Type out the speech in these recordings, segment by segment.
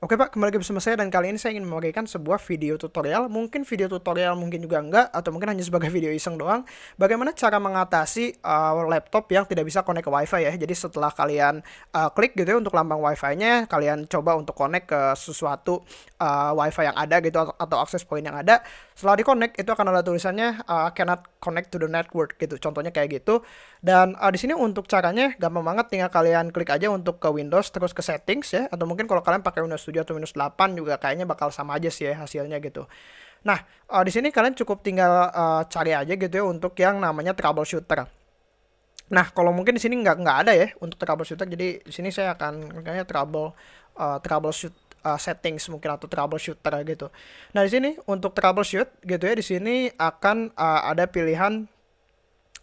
Oke Pak, kembali lagi bersama saya dan kali ini saya ingin membagikan sebuah video tutorial, mungkin video tutorial mungkin juga enggak, atau mungkin hanya sebagai video iseng doang, bagaimana cara mengatasi uh, laptop yang tidak bisa connect ke wifi ya. Jadi setelah kalian uh, klik gitu ya untuk lambang wifi-nya, kalian coba untuk connect ke sesuatu uh, wifi yang ada gitu atau, atau akses point yang ada. Setelah di connect itu akan ada tulisannya uh, cannot connect to the network gitu. Contohnya kayak gitu. Dan uh, di sini untuk caranya gampang banget, tinggal kalian klik aja untuk ke Windows terus ke settings ya, atau mungkin kalau kalian pakai Windows 7 atau minus 8 juga kayaknya bakal sama aja sih ya hasilnya gitu. Nah, uh, di sini kalian cukup tinggal uh, cari aja gitu ya untuk yang namanya troubleshooter. Nah, kalau mungkin di sini nggak nggak ada ya untuk troubleshooter, jadi di sini saya akan kayaknya trouble uh, troubleshoot uh, settings mungkin atau troubleshooter gitu. Nah, di sini untuk troubleshoot gitu ya, di sini akan uh, ada pilihan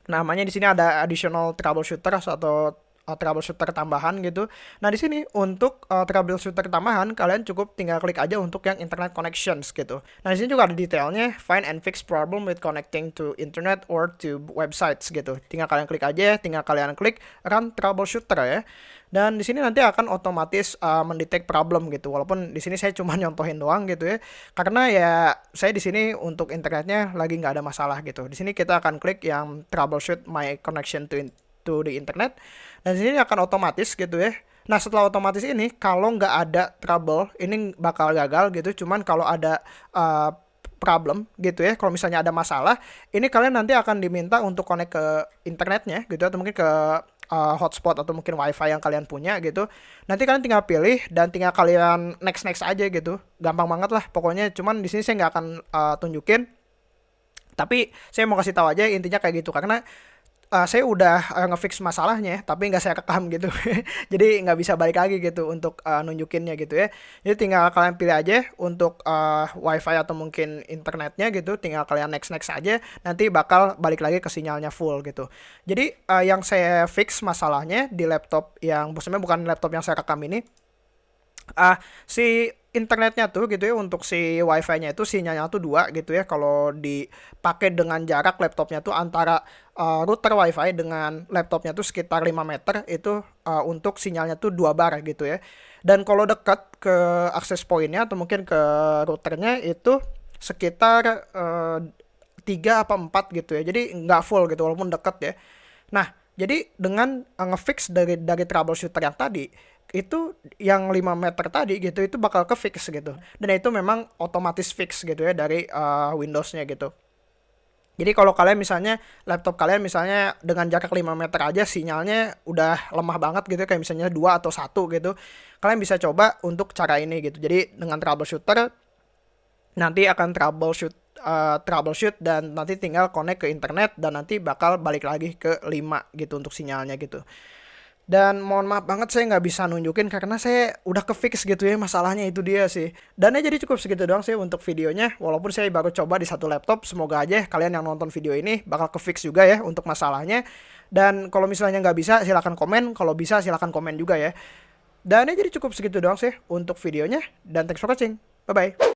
namanya di sini ada additional troubleshooter atau uh, troubleshooter tambahan gitu. Nah, di sini untuk uh, troubleshooter tambahan kalian cukup tinggal klik aja untuk yang internet connections gitu. Nah, di sini juga ada detailnya find and fix problem with connecting to internet or to websites gitu. Tinggal kalian klik aja, tinggal kalian klik run troubleshooter ya. Dan di sini nanti akan otomatis uh, mendetek problem gitu. Walaupun di sini saya cuma nyontohin doang gitu ya. Karena ya saya di sini untuk internetnya lagi nggak ada masalah gitu. Di sini kita akan klik yang troubleshoot my connection to to the internet dan sini akan otomatis gitu ya. Nah setelah otomatis ini kalau nggak ada trouble ini bakal gagal gitu. Cuman kalau ada uh, problem gitu ya kalau misalnya ada masalah ini kalian nanti akan diminta untuk connect ke internetnya gitu atau mungkin ke uh, hotspot atau mungkin wifi yang kalian punya gitu. Nanti kalian tinggal pilih dan tinggal kalian next next aja gitu. Gampang banget lah pokoknya cuman di sini saya nggak akan uh, tunjukin. Tapi saya mau kasih tahu aja intinya kayak gitu karena uh, saya udah uh, ngefix masalahnya tapi nggak saya rekam gitu. Jadi nggak bisa balik lagi gitu untuk uh, nunjukinnya gitu ya. Jadi tinggal kalian pilih aja untuk uh, wifi atau mungkin internetnya gitu tinggal kalian next next aja nanti bakal balik lagi ke sinyalnya full gitu. Jadi uh, yang saya fix masalahnya di laptop yang sebenarnya bukan laptop yang saya rekam ini uh, si internetnya tuh gitu ya untuk si wifi-nya itu sinyalnya tuh dua gitu ya. Kalau dipakai dengan jarak laptopnya tuh antara uh, router wifi dengan laptopnya tuh sekitar 5 meter itu uh, untuk sinyalnya tuh dua bar gitu ya. Dan kalau dekat ke akses pointnya atau mungkin ke routernya itu sekitar uh, 3 apa 4 gitu ya. Jadi nggak full gitu walaupun dekat ya. Nah jadi dengan uh, ngefix dari dari troubleshooter yang tadi itu yang 5 meter tadi gitu itu bakal ke fix gitu. Dan itu memang otomatis fix gitu ya dari uh, Windowsnya gitu. Jadi kalau kalian misalnya laptop kalian misalnya dengan jarak 5 meter aja sinyalnya udah lemah banget gitu kayak misalnya dua atau satu gitu kalian bisa coba untuk cara ini gitu. Jadi dengan troubleshooter nanti akan troubleshoot uh, troubleshoot dan nanti tinggal connect ke internet dan nanti bakal balik lagi ke 5 gitu untuk sinyalnya gitu dan mohon maaf banget saya nggak bisa nunjukin karena saya udah ke fix gitu ya masalahnya itu dia sih. Dan ya jadi cukup segitu doang sih untuk videonya. Walaupun saya baru coba di satu laptop, semoga aja kalian yang nonton video ini bakal ke fix juga ya untuk masalahnya. Dan kalau misalnya nggak bisa silahkan komen, kalau bisa silahkan komen juga ya. Dan ya jadi cukup segitu doang sih untuk videonya. Dan thanks for watching. Bye-bye.